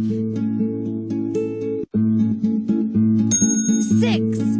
Five. Six.